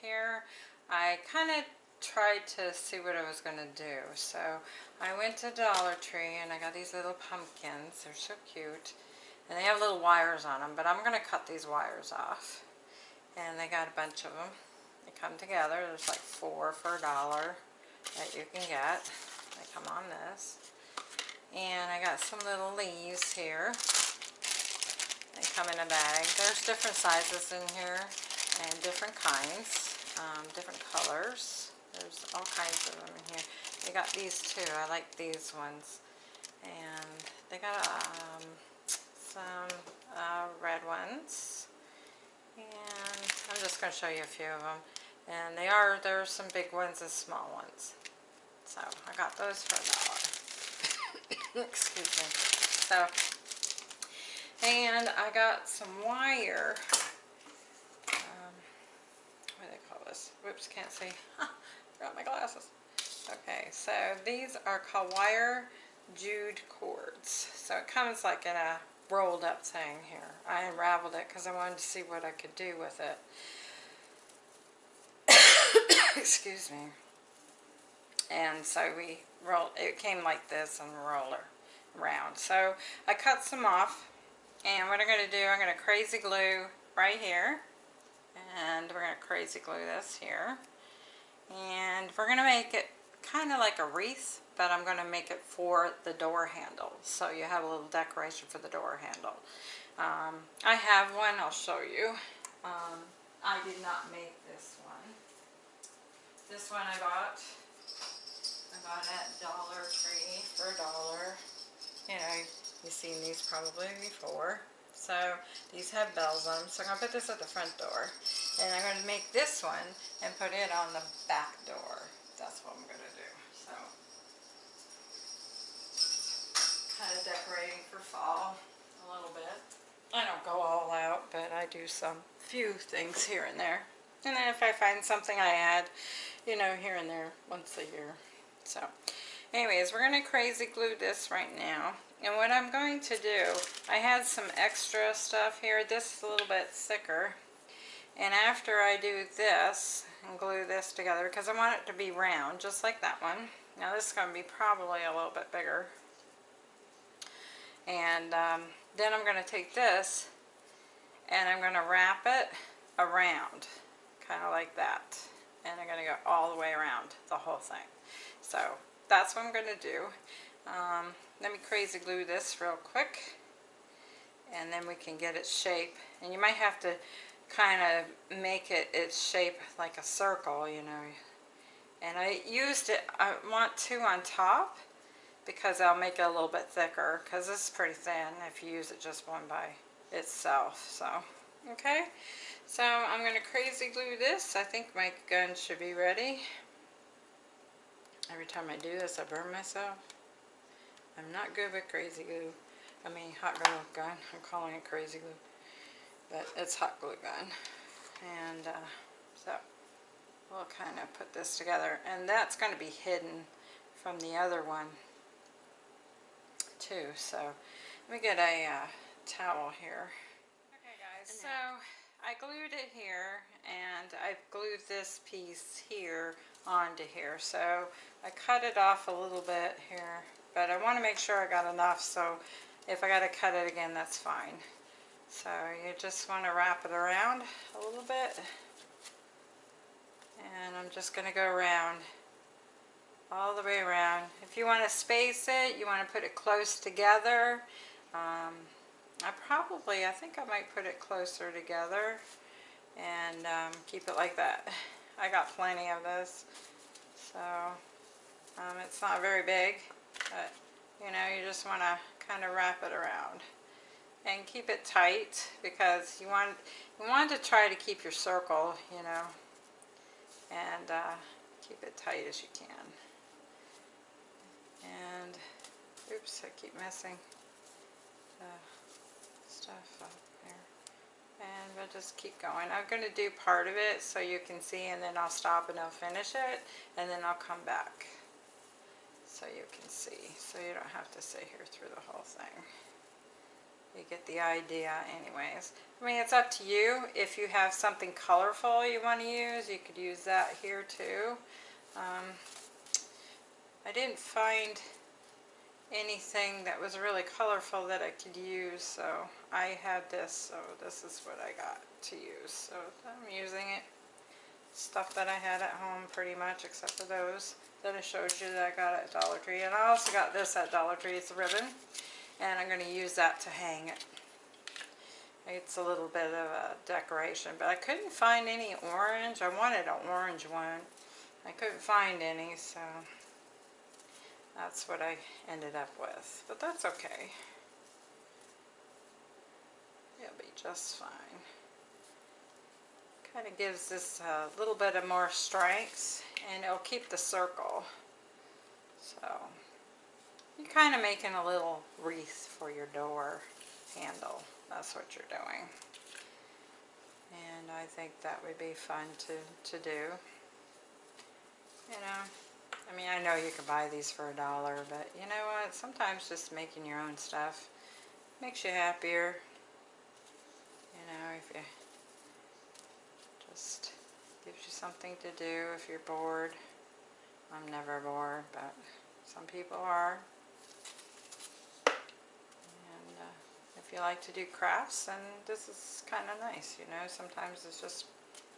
here. I kind of tried to see what I was going to do. So I went to Dollar Tree and I got these little pumpkins. They're so cute. And they have little wires on them, but I'm going to cut these wires off. And they got a bunch of them. They come together. There's like four for a dollar that you can get. They come on this. And I got some little leaves here. They come in a bag. There's different sizes in here and different kinds, um, different colors. There's all kinds of them in here. They got these too. I like these ones. And they got um, some uh, red ones. And I'm just going to show you a few of them. And they are, there are some big ones and small ones. So I got those for a dollar. Excuse me. So, and I got some wire. Um, what do they call this? Whoops, can't see. Forgot my glasses. Okay, so these are called wire jute cords. So it comes like in a rolled up thing here. I unraveled it because I wanted to see what I could do with it. Excuse me. And so we rolled, it came like this and roller around. So I cut some off and what I'm going to do, I'm going to crazy glue right here. And we're going to crazy glue this here. And we're going to make it kind of like a wreath, but I'm going to make it for the door handle. So you have a little decoration for the door handle. Um, I have one, I'll show you. Um, I did not make this one. This one I bought. I bought at Dollar Tree for a dollar. You know, you've seen these probably before. So these have bells on them. So I'm going to put this at the front door. And I'm going to make this one and put it on the back door. That's what I'm going to do. So kind of decorating for fall a little bit. I don't go all out, but I do some few things here and there. And then if I find something I add, you know, here and there once a year. So anyways, we're going to crazy glue this right now. And what I'm going to do, I had some extra stuff here. This is a little bit thicker. And after I do this and glue this together, because I want it to be round, just like that one. Now this is going to be probably a little bit bigger. And um, then I'm going to take this and I'm going to wrap it around, kind of like that. And I'm going to go all the way around the whole thing. So that's what I'm going to do. Um, let me crazy glue this real quick and then we can get its shape. And you might have to kind of make it its shape like a circle, you know. And I used it, I want two on top because I'll make it a little bit thicker because this is pretty thin if you use it just one by itself. So, okay. So I'm going to crazy glue this. I think my gun should be ready. Every time I do this, I burn myself. I'm not good with crazy glue. I mean, hot glue gun. I'm calling it crazy glue. But it's hot glue gun. And uh, so we'll kind of put this together. And that's going to be hidden from the other one too. So let me get a uh, towel here. Okay guys, so I glued it here and I've glued this piece here onto here. So I cut it off a little bit here, but I want to make sure I got enough. So if I got to cut it again, that's fine. So you just want to wrap it around a little bit. And I'm just going to go around all the way around. If you want to space it, you want to put it close together. Um, I probably, I think I might put it closer together and um, keep it like that. I got plenty of this. So um, it's not very big, but you know, you just want to kind of wrap it around and keep it tight because you want you want to try to keep your circle, you know, and uh, keep it tight as you can. And oops, I keep messing the stuff up there. And we'll just keep going. I'm going to do part of it so you can see and then I'll stop and I'll finish it and then I'll come back so you can see so you don't have to sit here through the whole thing. you get the idea anyways. I mean, it's up to you. If you have something colorful you want to use, you could use that here too. Um, I didn't find anything that was really colorful that I could use, so I had this, so this is what I got to use. So I'm using it. Stuff that I had at home pretty much, except for those that I showed you that I got at Dollar Tree. And I also got this at Dollar Tree. It's a ribbon, and I'm going to use that to hang it. It's a little bit of a decoration, but I couldn't find any orange. I wanted an orange one. I couldn't find any, so that's what I ended up with. But that's okay. It'll be just fine. Kind of gives this a little bit of more strength, and it'll keep the circle. So, you're kind of making a little wreath for your door handle. That's what you're doing. And I think that would be fun to, to do. You know, I mean, I know you can buy these for a dollar, but you know what? Sometimes just making your own stuff makes you happier. You know, if you just gives you something to do if you're bored. I'm never bored, but some people are. And uh, if you like to do crafts, then this is kind of nice, you know. Sometimes it's just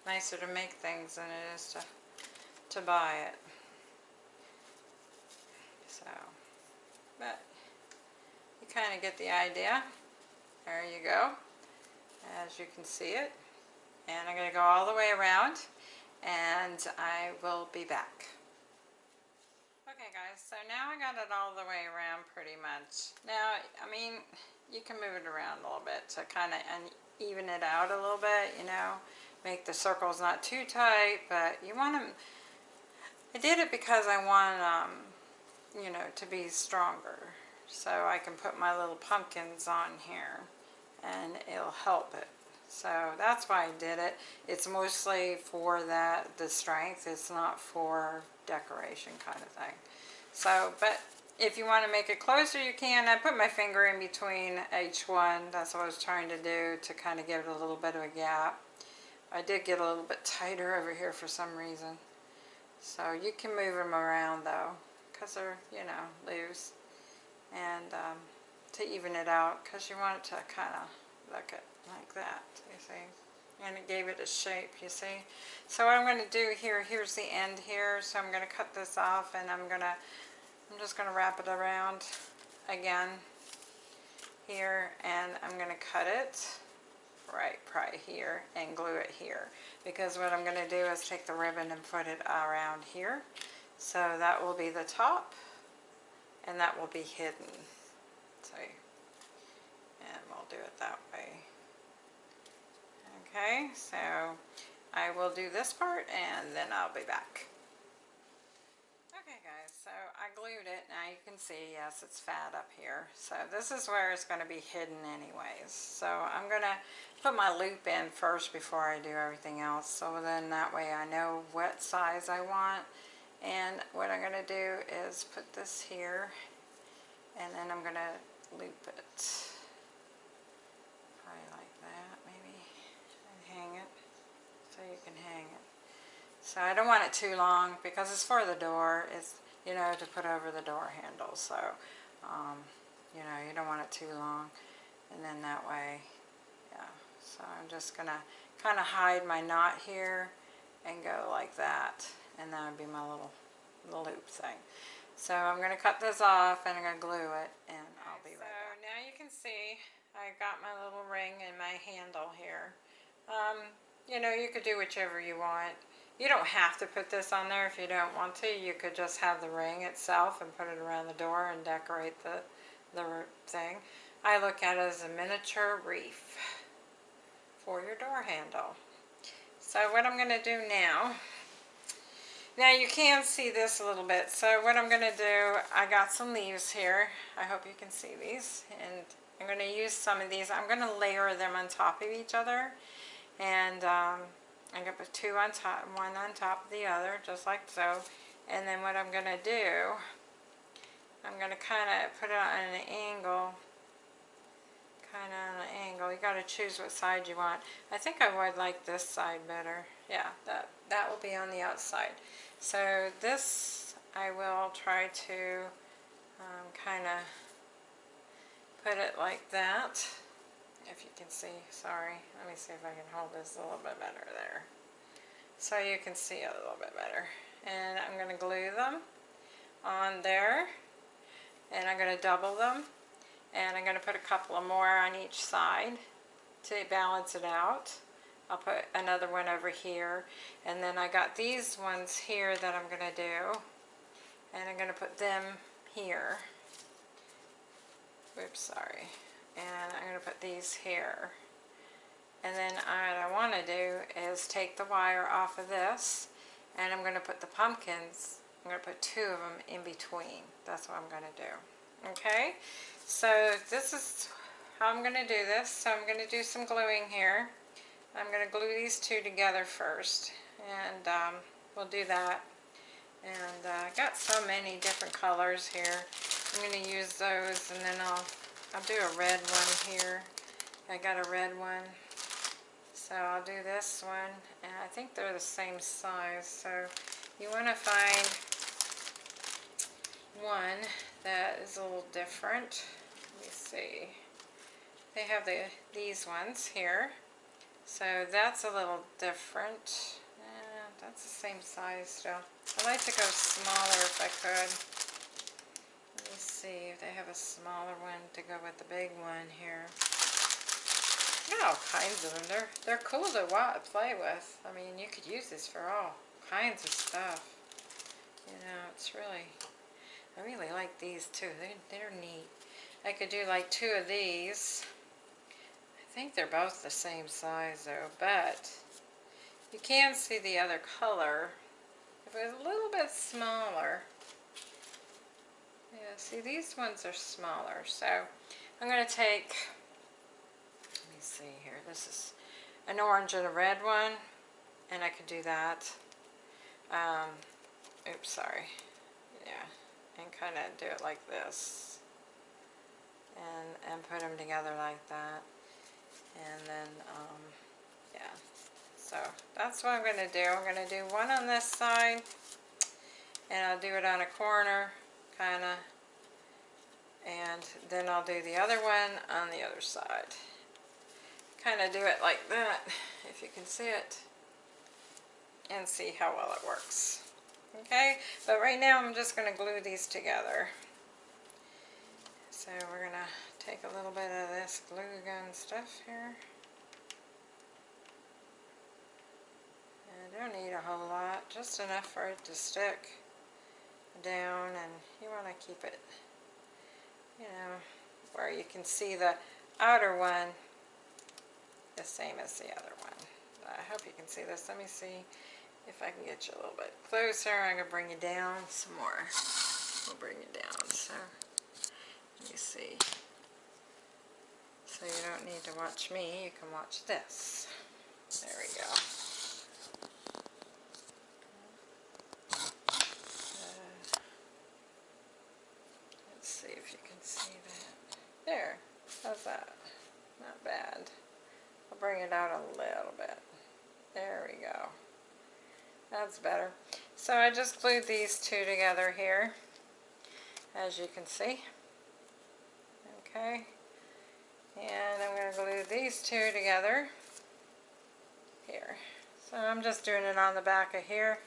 nicer to make things than it is to, to buy it. So, but you kind of get the idea. There you go, as you can see it. And I'm going to go all the way around and I will be back. Okay guys, so now I got it all the way around pretty much. Now, I mean, you can move it around a little bit to kind of even it out a little bit, you know, make the circles not too tight, but you want them, I did it because I want, um, you know, to be stronger. So I can put my little pumpkins on here and it'll help it. So that's why I did it. It's mostly for that, the strength. It's not for decoration kind of thing. So, but if you want to make it closer, you can. I put my finger in between each one. That's what I was trying to do to kind of give it a little bit of a gap. I did get a little bit tighter over here for some reason. So you can move them around though, because they're, you know, loose. And um, to even it out, because you want it to kind of look it like that, you see. And it gave it a shape, you see. So what I'm going to do here, here's the end here, so I'm going to cut this off and I'm going to, I'm just going to wrap it around again here and I'm going to cut it right, right here and glue it here. Because what I'm going to do is take the ribbon and put it around here. So that will be the top and that will be hidden. See? And we'll do it that way. Okay, so I will do this part and then I'll be back. Okay guys, so I glued it. Now you can see, yes, it's fat up here. So this is where it's going to be hidden anyways. So I'm going to put my loop in first before I do everything else. So then that way I know what size I want. And what I'm going to do is put this here and then I'm going to loop it. So you can hang it. So I don't want it too long because it's for the door. It's, you know, to put over the door handle. So, um, you know, you don't want it too long. And then that way, yeah. So I'm just going to kind of hide my knot here and go like that. And that would be my little, loop thing. So I'm going to cut this off and I'm going to glue it and I'll be right back. so now you can see I got my little ring and my handle here. Um, you know, you could do whichever you want. You don't have to put this on there if you don't want to. You could just have the ring itself and put it around the door and decorate the, the thing. I look at it as a miniature wreath for your door handle. So what I'm going to do now, now you can see this a little bit. So what I'm going to do, I got some leaves here. I hope you can see these. And I'm going to use some of these. I'm going to layer them on top of each other. And um, I'm going to put two on top, one on top of the other, just like so. And then what I'm going to do, I'm going to kind of put it on an angle, kind of on an angle. You got to choose what side you want. I think I would like this side better. Yeah, that, that will be on the outside. So this I will try to um, kind of put it like that. If you can see, sorry. Let me see if I can hold this a little bit better there. So you can see a little bit better. And I'm going to glue them on there. And I'm going to double them. And I'm going to put a couple of more on each side to balance it out. I'll put another one over here. And then I got these ones here that I'm going to do. And I'm going to put them here. Oops, sorry. And I'm going to put these here. And then what I want to do is take the wire off of this. And I'm going to put the pumpkins, I'm going to put two of them in between. That's what I'm going to do. Okay? So this is how I'm going to do this. So I'm going to do some gluing here. I'm going to glue these two together first. And um, we'll do that. And uh, I got so many different colors here. I'm going to use those and then I'll, I'll do a red one here. I got a red one. So I'll do this one. And I think they're the same size. So you want to find one that is a little different. Let me see. They have the these ones here. So that's a little different. Eh, that's the same size still. I'd like to go smaller if I could. See if they have a smaller one to go with the big one here. Got all kinds of them. They're, they're cool to play with. I mean, you could use this for all kinds of stuff. You know, it's really, I really like these too. They, they're neat. I could do like two of these. I think they're both the same size though, but you can see the other color. If it was a little bit smaller, yeah, see these ones are smaller. So I'm going to take, let me see here, this is an orange and a red one, and I could do that. Um, oops, sorry. Yeah, and kind of do it like this. And, and put them together like that. And then, um, yeah. So that's what I'm going to do. I'm going to do one on this side. And I'll do it on a corner, kind of. And then I'll do the other one on the other side. Kind of do it like that, if you can see it and see how well it works. Okay, but right now I'm just going to glue these together. So we're going to take a little bit of this glue gun stuff here. I don't need a whole lot, just enough for it to stick down and you want to keep it, you know, where you can see the outer one the same as the other one. I hope you can see this. Let me see if I can get you a little bit closer, I'm going to bring you down some more. We'll bring you down. So, me see. So you don't need to watch me, you can watch this. There we go. Uh, let's see if you can see that. There. How's that? Not bad. I'll bring it out a little bit. There we go. That's better. So I just glued these two together here, as you can see. Okay. And I'm going to glue these two together here. So I'm just doing it on the back of here.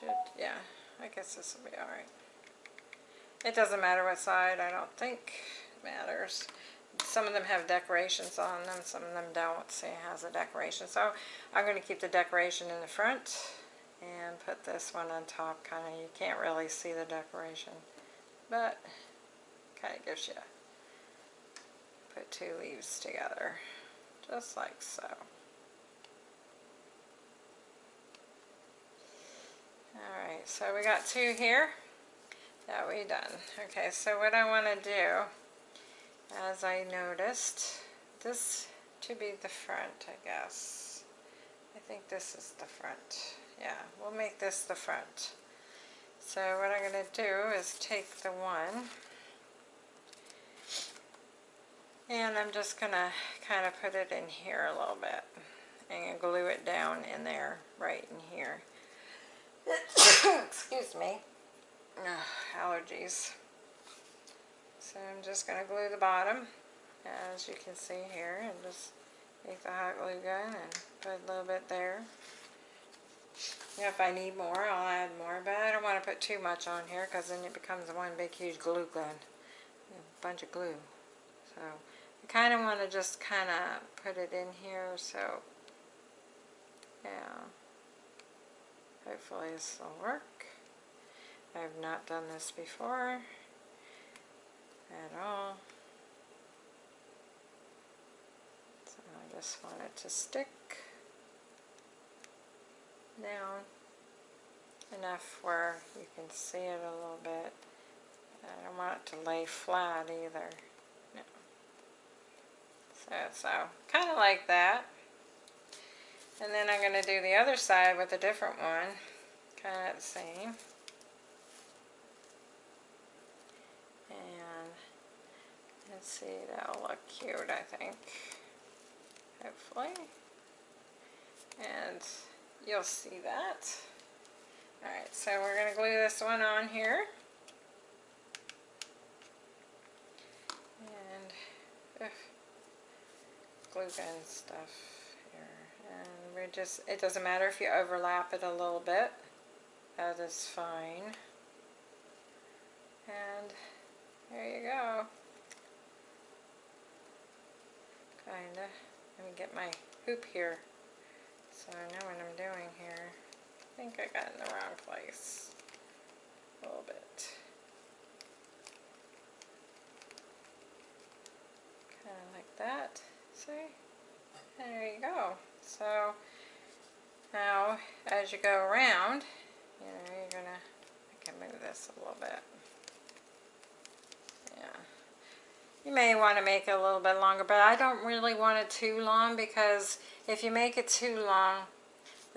Should, yeah, I guess this will be alright. It doesn't matter what side, I don't think matters some of them have decorations on them, some of them don't. See, it has a decoration. So I'm going to keep the decoration in the front and put this one on top. Kind of, you can't really see the decoration, but kind of gives you, put two leaves together, just like so. Alright, so we got two here that we done. Okay, so what I want to do as I noticed. This to be the front, I guess. I think this is the front. Yeah, we'll make this the front. So what I'm going to do is take the one And I'm just going to kind of put it in here a little bit and glue it down in there, right in here. Excuse me. Ugh, allergies. So I'm just going to glue the bottom, as you can see here, and just take the hot glue gun and put a little bit there. If I need more, I'll add more, but I don't want to put too much on here because then it becomes one big huge glue gun. A bunch of glue. So I kind of want to just kind of put it in here so yeah hopefully this will work. I've not done this before at all. So I just want it to stick down enough where you can see it a little bit. I don't want it to lay flat either. No. So, so kind of like that. And then I'm going to do the other side with a different one. Kind of the same. And let's see, that'll look cute, I think. Hopefully. And you'll see that. Alright, so we're going to glue this one on here. And ugh, glue gun stuff here. And we're just, it doesn't matter if you overlap it a little bit. That is fine. And there you go. Kinda. Let me get my hoop here. So I know what I'm doing here. I think I got in the wrong place a little bit. Kind of like that. See? There you go. So now as you go around, you know, you're gonna, I can move this a little bit. Yeah. You may want to make it a little bit longer, but I don't really want it too long because if you make it too long,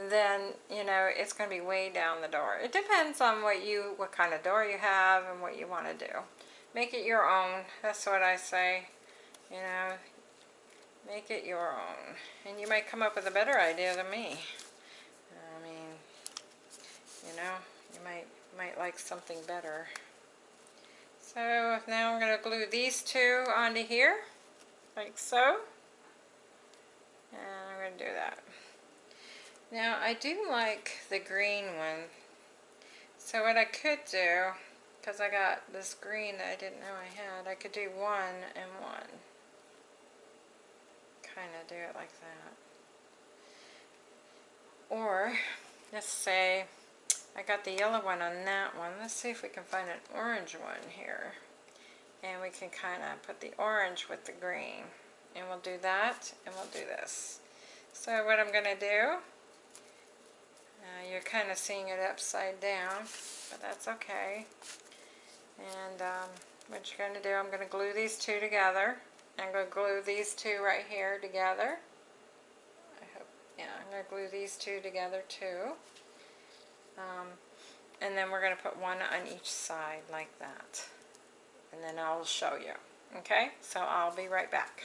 then, you know, it's going to be way down the door. It depends on what you, what kind of door you have and what you want to do. Make it your own. That's what I say. You know, make it your own. And you might come up with a better idea than me. I mean, you know, you might, might like something better. So now I'm going to glue these two onto here, like so. And I'm going to do that. Now I do like the green one. So what I could do, because I got this green that I didn't know I had, I could do one and one. Kind of do it like that. Or, let's say, I got the yellow one on that one. Let's see if we can find an orange one here. And we can kind of put the orange with the green. And we'll do that, and we'll do this. So what I'm going to do, uh, you're kind of seeing it upside down, but that's okay. And um, what you're going to do, I'm going to glue these two together. I'm going to glue these two right here together. I hope, yeah, I'm going to glue these two together too. Um, and then we're going to put one on each side like that. And then I'll show you. Okay, so I'll be right back.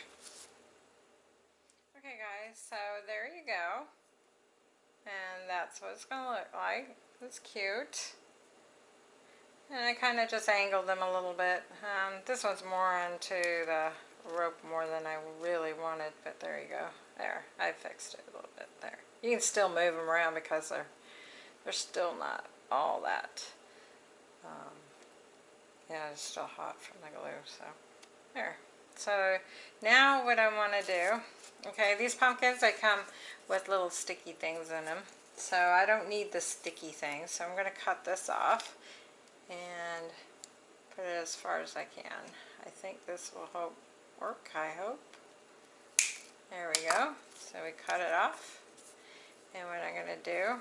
Okay guys, so there you go. And that's what it's going to look like. It's cute. And I kind of just angled them a little bit. Um, this one's more onto the rope more than I really wanted, but there you go. There, I fixed it a little bit there. You can still move them around because they're they're still not all that. Um, yeah, it's still hot from the glue, so there. So now what I want to do, okay, these pumpkins, they come with little sticky things in them. So I don't need the sticky things, so I'm going to cut this off and put it as far as I can. I think this will hope work, I hope. There we go. So we cut it off. And what I'm going to do,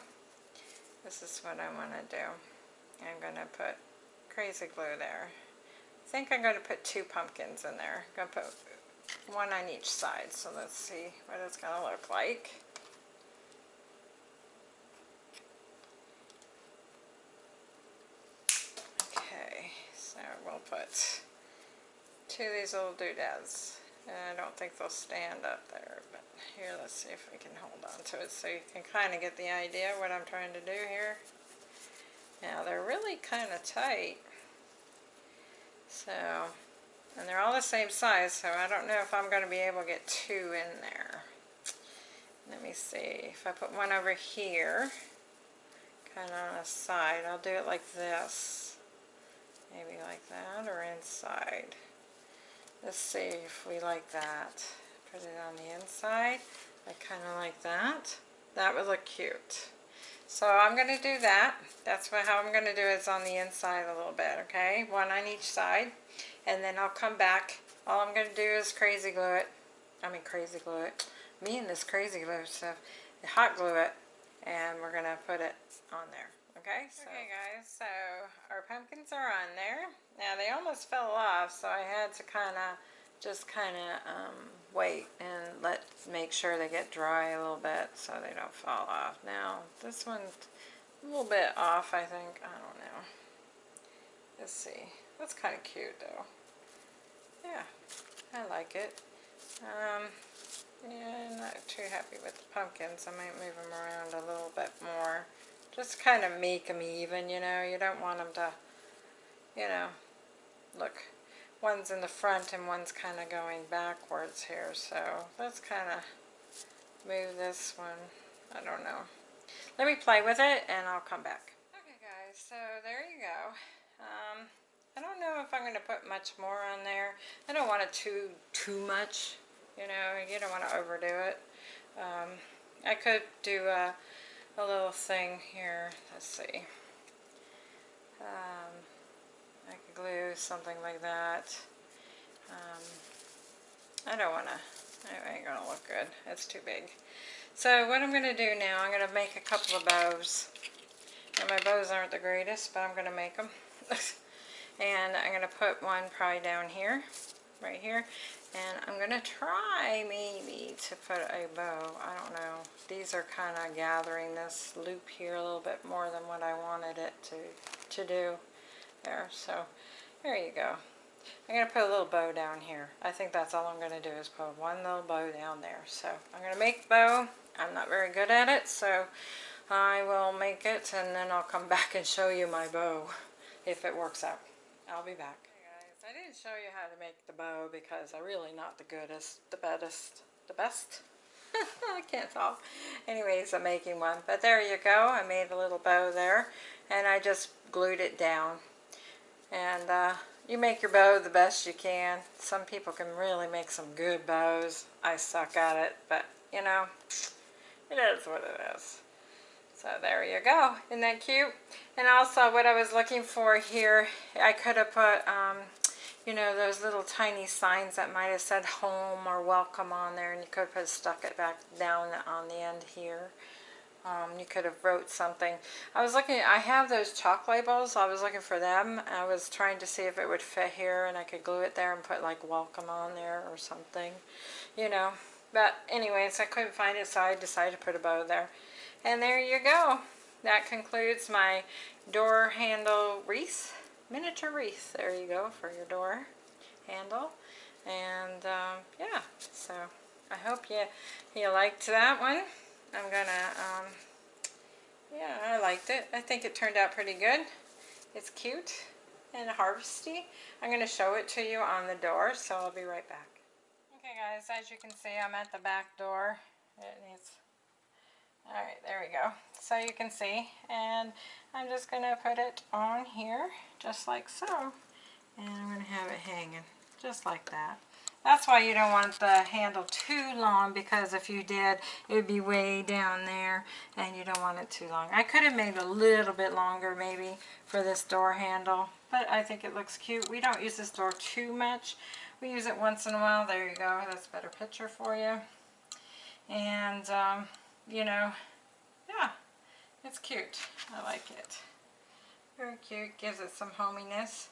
this is what I want to do. I'm going to put crazy glue there. I think I'm going to put two pumpkins in there. I'm going to put one on each side. So let's see what it's going to look like. Okay, so we'll put two of these little doodads And I don't think they'll stand up there, but here, let's see if we can hold on to it so you can kind of get the idea what I'm trying to do here. Now, they're really kind of tight. So, and they're all the same size, so I don't know if I'm going to be able to get two in there. Let me see, if I put one over here, kind of on the side, I'll do it like this. Maybe like that, or inside. Let's see if we like that. Put it on the inside. I kind of like that. That would look cute. So I'm going to do that. That's what, how I'm going to do it is on the inside a little bit, okay? One on each side. And then I'll come back. All I'm going to do is crazy glue it. I mean crazy glue it. Me and this crazy glue stuff. Hot glue it. And we're going to put it on there. Okay, so. okay guys, so our pumpkins are on there. Now they almost fell off, so I had to kind of just kind of um, wait and let make sure they get dry a little bit so they don't fall off. Now this one's a little bit off, I think. I don't know. Let's see. That's kind of cute though. Yeah, I like it. Um, yeah, not too happy with the pumpkins. I might move them around a little bit more. Just kind of make them even, you know. You don't want them to, you know, look. One's in the front and one's kind of going backwards here. So let's kind of move this one. I don't know. Let me play with it and I'll come back. Okay guys, so there you go. Um, I don't know if I'm going to put much more on there. I don't want it too, too much. You know, you don't want to overdo it. Um, I could do a a little thing here. Let's see. Um, I could glue something like that. Um, I don't want to, it ain't going to look good. It's too big. So what I'm going to do now, I'm going to make a couple of bows. And my bows aren't the greatest, but I'm going to make them. and I'm going to put one probably down here, right here. And I'm going to try maybe to put a bow. I don't know. These are kind of gathering this loop here a little bit more than what I wanted it to, to do there. So there you go. I'm going to put a little bow down here. I think that's all I'm going to do is put one little bow down there. So I'm going to make bow. I'm not very good at it, so I will make it and then I'll come back and show you my bow if it works out. I'll be back. guys I didn't show you how to make the bow because I'm really not the goodest, the best, the best. I can't talk. Anyways, I'm making one. But there you go. I made a little bow there. And I just glued it down. And uh, you make your bow the best you can. Some people can really make some good bows. I suck at it. But, you know, it is what it is. So there you go. Isn't that cute? And also what I was looking for here, I could have put um, you know, those little tiny signs that might have said home or welcome on there, and you could have stuck it back down on the end here. Um, you could have wrote something. I was looking, I have those chalk labels. I was looking for them. I was trying to see if it would fit here and I could glue it there and put like welcome on there or something, you know. But anyways, I couldn't find it, so I decided to put a bow there. And there you go. That concludes my door handle wreath miniature wreath. There you go for your door handle. And um, yeah, so I hope you, you liked that one. I'm gonna, um, yeah, I liked it. I think it turned out pretty good. It's cute and harvesty. I'm gonna show it to you on the door, so I'll be right back. Okay guys, as you can see, I'm at the back door. It needs Alright, there we go. So you can see, and I'm just going to put it on here, just like so. And I'm going to have it hanging, just like that. That's why you don't want the handle too long, because if you did, it would be way down there, and you don't want it too long. I could have made a little bit longer, maybe, for this door handle, but I think it looks cute. We don't use this door too much. We use it once in a while. There you go. That's a better picture for you. And, um, you know, it's cute. I like it. Very cute. Gives it some hominess.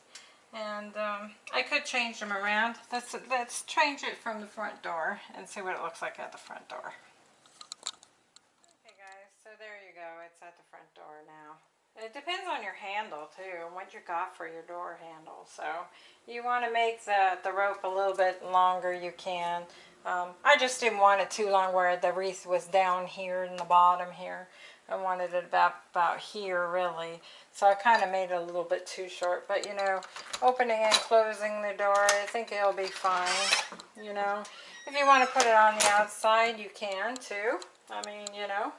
And um, I could change them around. Let's, let's change it from the front door and see what it looks like at the front door. Okay guys, so there you go. It's at the front door now. It depends on your handle too, and what you got for your door handle. So you want to make the, the rope a little bit longer, you can. Um, I just didn't want it too long where the wreath was down here in the bottom here. I wanted it about, about here really. So I kind of made it a little bit too short. But you know, opening and closing the door, I think it'll be fine. You know, if you want to put it on the outside, you can too. I mean, you know,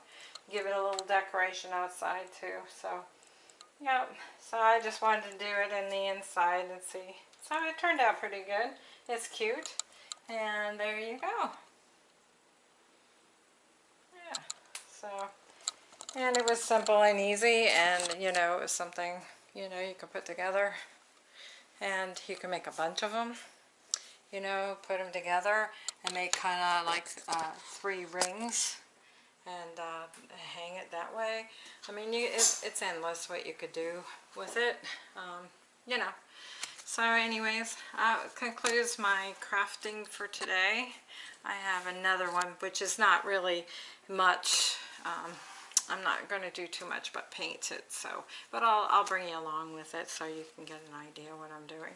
give it a little decoration outside too. So, yeah. So I just wanted to do it in the inside and see. So it turned out pretty good. It's cute. And there you go. Yeah. So, and it was simple and easy and, you know, it was something, you know, you could put together. And you can make a bunch of them. You know, put them together and make kind of like uh, three rings and uh, hang it that way. I mean, you, it's, it's endless what you could do with it, um, you know. So anyways, that concludes my crafting for today. I have another one, which is not really much. Um, I'm not going to do too much but paint it, so, but I'll, I'll bring you along with it so you can get an idea what I'm doing.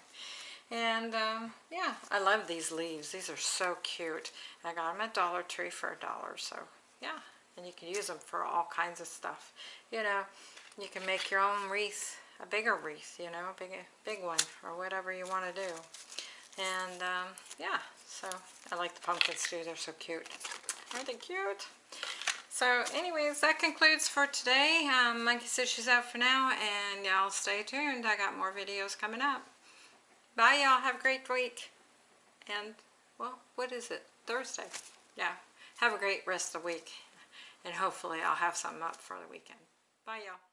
And um, yeah, I love these leaves. These are so cute. I got them at Dollar Tree for a dollar, so yeah. And you can use them for all kinds of stuff. You know, you can make your own wreath a bigger wreath, you know, a big, big one, or whatever you want to do. And, um, yeah, so I like the pumpkins too. They're so cute. Aren't they cute? So, anyways, that concludes for today. Um, Monkey says she's out for now, and y'all stay tuned. I got more videos coming up. Bye, y'all. Have a great week. And, well, what is it? Thursday. Yeah. Have a great rest of the week. And hopefully I'll have something up for the weekend. Bye, y'all.